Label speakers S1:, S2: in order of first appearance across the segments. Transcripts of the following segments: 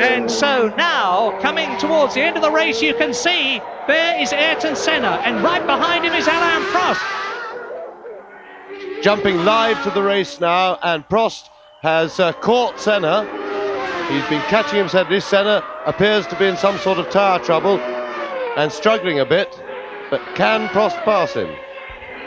S1: And so now, coming towards the end of the race, you can see there is Ayrton Senna, and right behind him is Alain Prost.
S2: Jumping live to the race now, and Prost has uh, caught Senna. He's been catching himself. This Senna appears to be in some sort of tire trouble and struggling a bit, but can Prost pass him?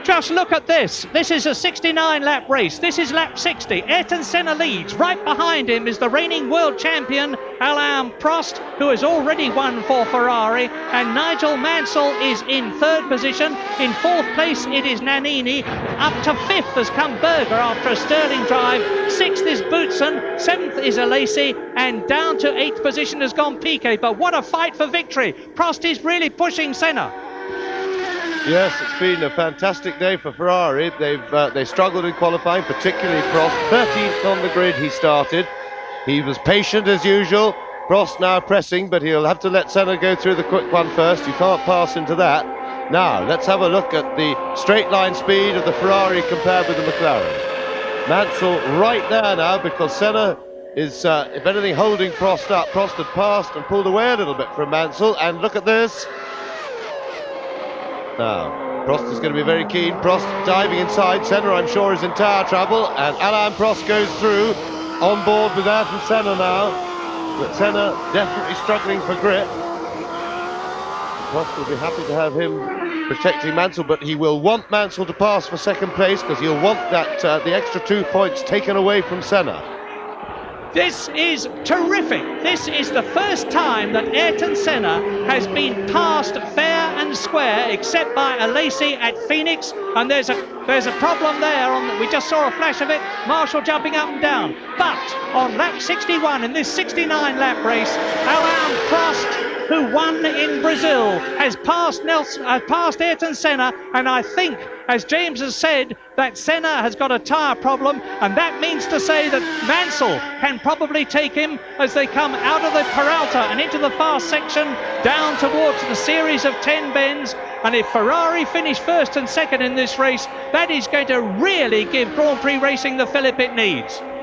S1: Just look at this. This is a 69 lap race. This is lap 60. Ayrton Senna leads. Right behind him is the reigning world champion Alain Prost, who has already won for Ferrari. And Nigel Mansell is in third position. In fourth place, it is Nannini. Up to fifth has come Berger after a sterling drive. Sixth is Boutsen. Seventh is Alesi. And down to eighth position has gone Piquet. But what a fight for victory. Prost is really pushing Senna.
S2: Yes, it's been a fantastic day for Ferrari. They've uh, they struggled in qualifying, particularly Prost. 13th on the grid he started. He was patient as usual. Prost now pressing, but he'll have to let Senna go through the quick one first. You can't pass into that. Now, let's have a look at the straight line speed of the Ferrari compared with the McLaren. Mansell right there now because Senna is, uh, if anything, holding Prost up. Prost had passed and pulled away a little bit from Mansell. And look at this. Now, Prost is going to be very keen. Prost diving inside. Senna, I'm sure, is in tire trouble. And Alain Prost goes through on board with Ayrton Senna now. But Senna definitely struggling for grip. Prost will be happy to have him protecting Mansell, but he will want Mansell to pass for second place because he'll want that uh, the extra two points taken away from Senna.
S1: This is terrific. This is the first time that Ayrton Senna has been passed fair and square, except by Alesi at Phoenix. And there's a there's a problem there. On we just saw a flash of it. Marshal jumping up and down. But on lap 61 in this 69 lap race, Alain Prost who won in Brazil, has passed Nelson, has uh, passed Ayrton Senna, and I think, as James has said, that Senna has got a tyre problem, and that means to say that Mansell can probably take him as they come out of the Peralta and into the fast section down towards the series of 10 bends. And if Ferrari finish first and second in this race, that is going to really give Grand Prix racing the fillip it needs.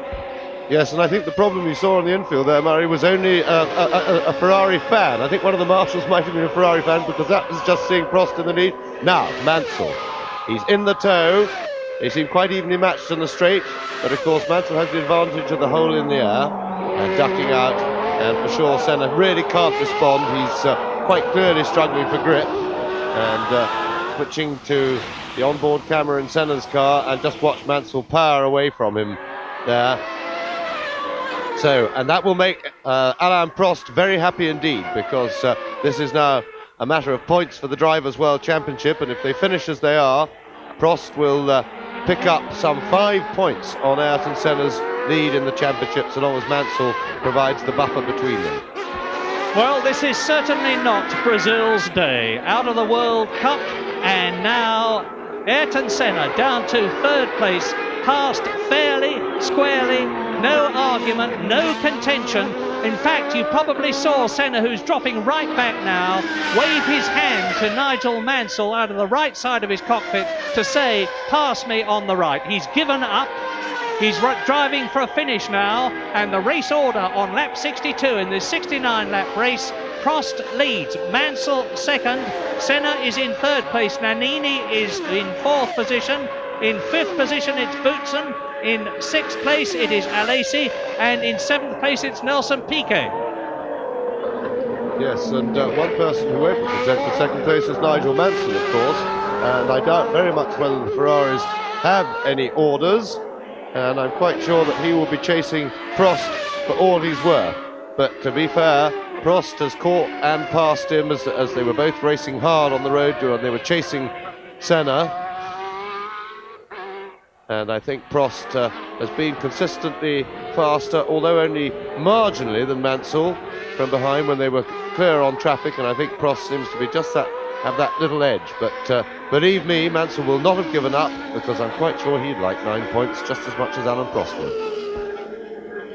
S2: Yes, and I think the problem you saw on the infield there, Murray, was only a, a, a, Ferrari fan. I think one of the marshals might have been a Ferrari fan because that was just seeing Prost in the lead. Now, Mansell. He's in the tow. They seem quite evenly matched on the straight, but of course Mansell has the advantage of the hole in the air and ducking out. And for sure, Senna really can't respond. He's uh, quite clearly struggling for grip. And uh, switching to the onboard camera in Senna's car and just watch Mansell power away from him there. So, and that will make uh, Alain Prost very happy indeed because uh, this is now a matter of points for the Drivers' World Championship, and if they finish as they are, Prost will uh, pick up some five points on Ayrton Senna's lead in the championship so long as Mansell provides the buffer between them.
S1: Well, this is certainly not Brazil's day. Out of the World Cup, and now Ayrton Senna down to third place, passed fairly, squarely, no argument, no contention. In fact, you probably saw Senna, who's dropping right back now, wave his hand to Nigel Mansell out of the right side of his cockpit to say, pass me on the right. He's given up. He's driving for a finish now, and the race order on lap 62 in this 69 lap race. Prost leads, Mansell second, Senna is in third place, Nannini is in fourth position, in fifth position it's Boutsen, in sixth place, it is Alesi, and in seventh place, it's Nelson Piquet.
S2: Yes, and uh, one person who won't for second place is Nigel Mansell, of course. And I doubt very much whether the Ferraris have any orders. And I'm quite sure that he will be chasing Prost for all he's worth. But to be fair, Prost has caught and passed him as, as they were both racing hard on the road and they were chasing Senna and I think Prost uh, has been consistently faster, although only marginally than Mansell from behind when they were clear on traffic, and I think Prost seems to be just that have that little edge. But uh, believe me, Mansell will not have given up because I'm quite sure he'd like nine points just as much as Alain Prost would.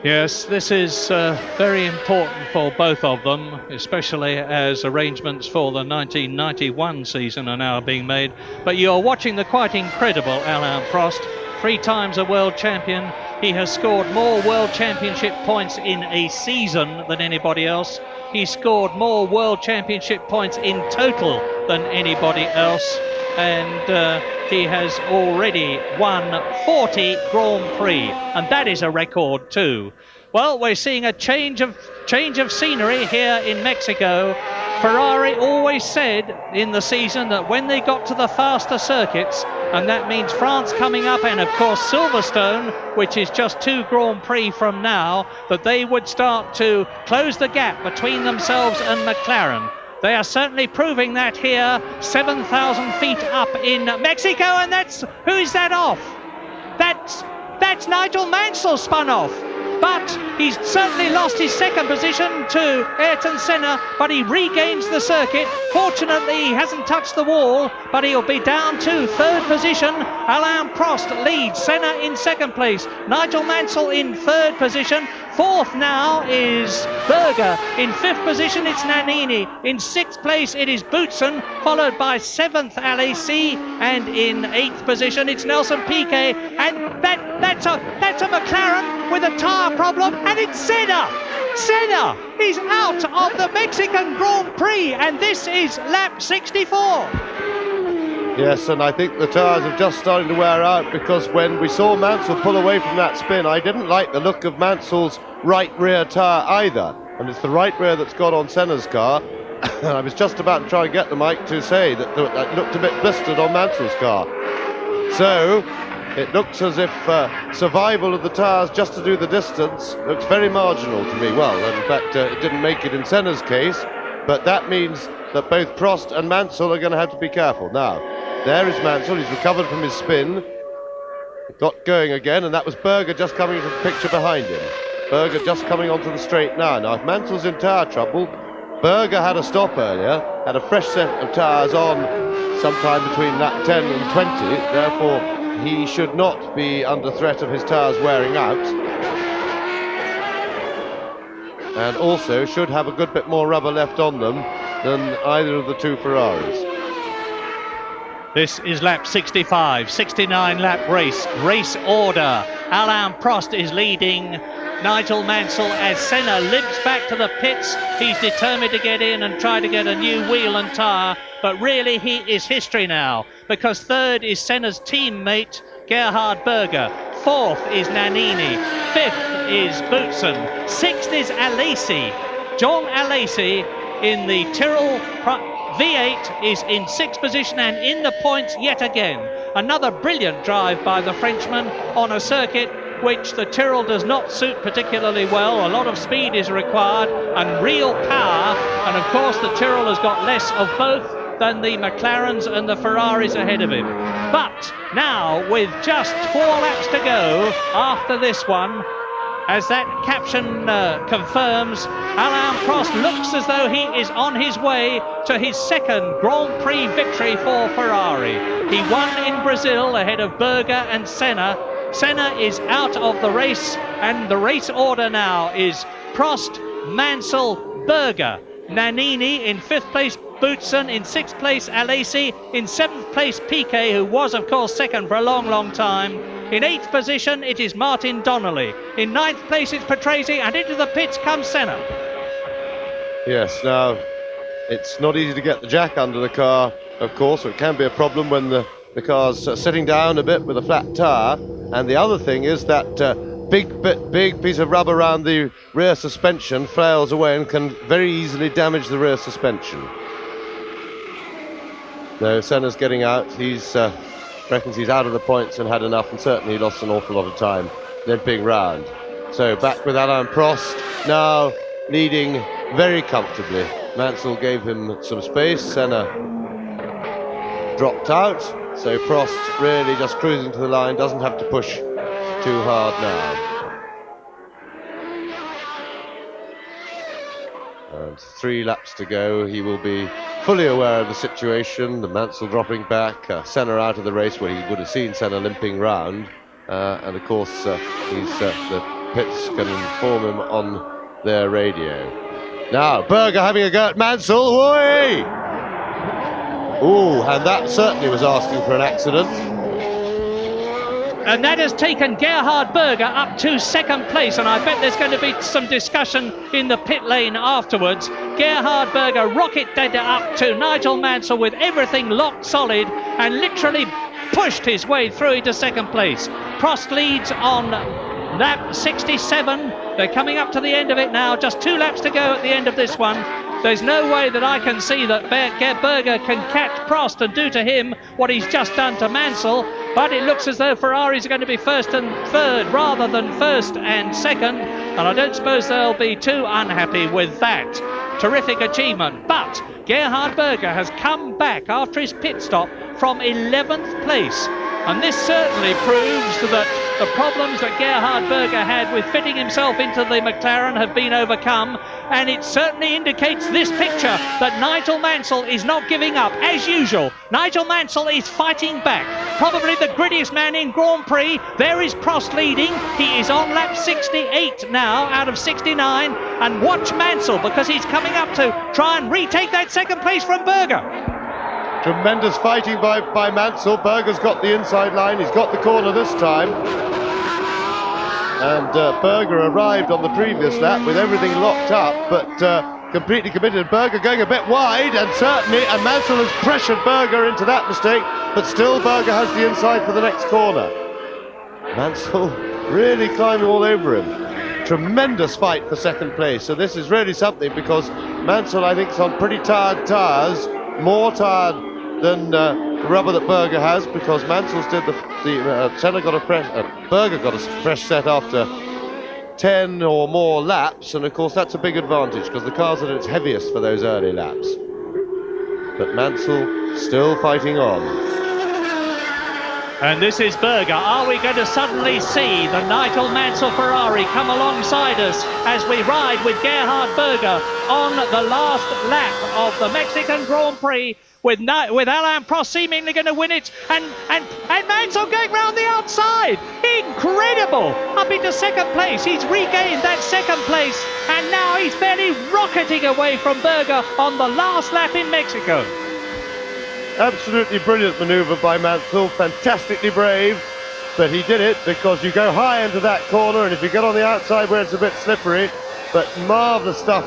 S1: Yes, this is uh, very important for both of them, especially as arrangements for the 1991 season are now being made. But you're watching the quite incredible Alain Prost three times a world champion, He has scored more World Championship points in a season than anybody else. He scored more World Championship points in total than anybody else. And uh, he has already won 40 Grand Prix, and that is a record too. Well, we're seeing a change of change of scenery here in Mexico. Ferrari always said in the season that when they got to the faster circuits, and that means France coming up, and of course Silverstone, which is just two Grand Prix from now, that they would start to close the gap between themselves and McLaren. They are certainly proving that here, 7,000 feet up in Mexico, and that's who's that off? That's that's Nigel Mansell spun off but he's certainly lost his second position to Ayrton Senna, but he regains the circuit. Fortunately, he hasn't touched the wall, but he'll be down to third position. Alain Prost leads Senna in second place. Nigel Mansell in third position. Fourth now is Berger. In fifth position, it's Nannini. In sixth place, it is Boutsen, followed by seventh, Alesi. And in eighth position, it's Nelson Piquet. And that, that's, a, that's a McLaren with a tyre problem. And it's Senna. Senna is out of the Mexican Grand Prix. And this is lap 64.
S2: Yes, and I think the tyres have just started to wear out because when we saw Mansell pull away from that spin, I didn't like the look of Mansell's right rear tyre either. And it's the right rear that's got on Senna's car. I was just about to try and get the mic to say that it looked a bit blistered on Mansell's car. So it looks as if uh, survival of the tyres just to do the distance looks very marginal to me. Well, in fact, uh, it didn't make it in Senna's case, but that means that both Prost and Mansell are going to have to be careful. Now, there is Mansell. He's recovered from his spin. Got going again, and that was Berger just coming into the picture behind him. Berger just coming onto the straight now. Now, if Mansell's in tyre trouble, Berger had a stop earlier, had a fresh set of tyres on sometime between that 10 and 20. Therefore, he should not be under threat of his tyres wearing out. And also should have a good bit more rubber left on them than either of the two Ferraris.
S1: This is lap 65, 69 lap race, race order. Alain Prost is leading Nigel Mansell as Senna limps back to the pits. He's determined to get in and try to get a new wheel and tyre, but really he is history now because third is Senna's teammate Gerhard Berger. Fourth is Nannini. Fifth is Boutsen. Sixth is Alesi. Jean Alesi in the Tyrrell V8 is in sixth position and in the points yet again. Another brilliant drive by the Frenchman on a circuit which the Tyrrell does not suit particularly well. A lot of speed is required and real power. And of course, the Tyrrell has got less of both than the McLarens and the Ferraris ahead of him. But now, with just four laps to go after this one, as that caption uh, confirms, Alain Prost looks as though he is on his way to his second Grand Prix victory for Ferrari. He won in Brazil ahead of Berger and Senna. Senna is out of the race, and the race order now is Prost, Mansell, Berger, Nannini in fifth place, Boutsen in sixth place, Alesi in seventh place, Piquet, who was, of course, second for a long, long time. In eighth position, it is Martin Donnelly. In ninth place, it's Patrese, and into the pits comes Senna.
S2: Yes, now it's not easy to get the jack under the car, of course, so it can be a problem when the, the car's uh, sitting down a bit with a flat tyre. And the other thing is that uh, big bit, big piece of rubber around the rear suspension flails away and can very easily damage the rear suspension. No, Senna's getting out. He's uh, reckons he's out of the points and had enough, and certainly lost an awful lot of time limping round. So back with Alain Prost, now leading very comfortably. Mansell gave him some space, Senna dropped out, so Prost really just cruising to the line, doesn't have to push too hard now. And three laps to go, he will be fully aware of the situation, the Mansell dropping back, uh, Senna out of the race where he would have seen Senna limping round. Uh, and of course, uh, uh, the pits can inform him on their radio. Now, Berger having a go at Mansell. Oi! Ooh, and that certainly was asking for an accident.
S1: And that has taken Gerhard Berger up to second place. And I bet there's going to be some discussion in the pit lane afterwards. Gerhard Berger rocket data up to Nigel Mansell with everything locked solid and literally pushed his way through into second place. Prost leads on lap 67. They're coming up to the end of it now. Just two laps to go at the end of this one. There's no way that I can see that Berger can catch Prost and do to him what he's just done to Mansell. But it looks as though Ferraris are going to be first and third rather than first and second. And I don't suppose they'll be too unhappy with that. Terrific achievement. But Gerhard Berger has come back after his pit stop from 11th place. And this certainly proves that the problems that Gerhard Berger had with fitting himself into the McLaren have been overcome. And it certainly indicates this picture that Nigel Mansell is not giving up. As usual, Nigel Mansell is fighting back. Probably the grittiest man in Grand Prix. There is Prost leading. He is on lap 68 now out of 69. And watch Mansell because he's coming up to try and retake that second place from Berger.
S2: Tremendous fighting by, by Mansell. Berger's got the inside line. He's got the corner this time. And uh, Berger arrived on the previous lap with everything locked up, but uh, completely committed. Berger going a bit wide, and certainly, and Mansell has pressured Berger into that mistake, but still Berger has the inside for the next corner. Mansell really climbing all over him. Tremendous fight for second place. So this is really something because Mansell, I think, is on pretty tired tyres, more tired than uh, rubber that Berger has because Mansell's did the, the uh, Senna got a fresh, uh, Berger got a fresh set after 10 or more laps, and of course that's a big advantage because the car's are at its heaviest for those early laps. But Mansell still fighting on.
S1: And this is Berger. Are we going to suddenly see the Nigel Mansell Ferrari come alongside us as we ride with Gerhard Berger on the last lap of the Mexican Grand Prix with with Alain Prost seemingly going to win it, and and and Mansell going round the outside. Incredible! Up into second place. He's regained that second place, and now he's barely rocketing away from Berger on the last lap in Mexico.
S2: Absolutely brilliant manoeuvre by Mansell. Fantastically brave. But he did it because you go high into that corner, and if you get on the outside where it's a bit slippery, but marvellous stuff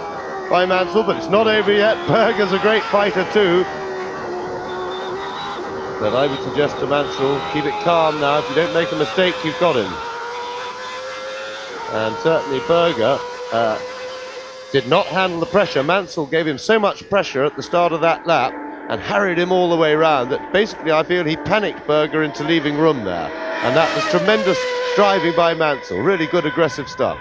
S2: by Mansell, but it's not over yet. Berger's a great fighter too. But I would suggest to Mansell, keep it calm now. If you don't make a mistake, you've got him. And certainly Berger uh, did not handle the pressure. Mansell gave him so much pressure at the start of that lap and harried him all the way around that basically I feel he panicked Berger into leaving room there. And that was tremendous driving by Mansell. Really good aggressive stuff.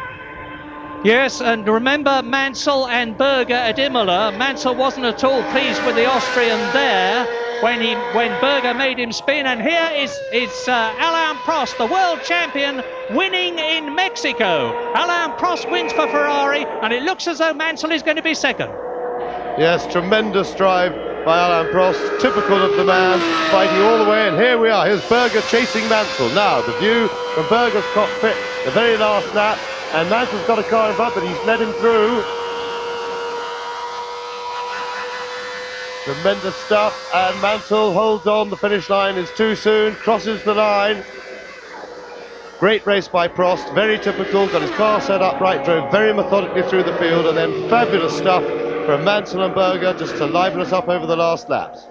S1: Yes, and remember Mansell and Berger at Imola. Mansell wasn't at all pleased with the Austrian there when he when Berger made him spin. And here is is uh, Alain Prost, the world champion, winning in Mexico. Alain Prost wins for Ferrari, and it looks as though Mansell is going to be second.
S2: Yes, tremendous drive by Alain Prost, typical of the man, fighting all the way. And here we are. Here's Berger chasing Mansell. Now the view from Berger's cockpit, the very last lap, and Mansell's got a car in front, but he's led him through. Tremendous stuff, and Mansell holds on. The finish line is too soon, crosses the line. Great race by Prost, very typical, got his car set up right, drove very methodically through the field, and then fabulous stuff from Mansell and Berger just to liven us up over the last laps.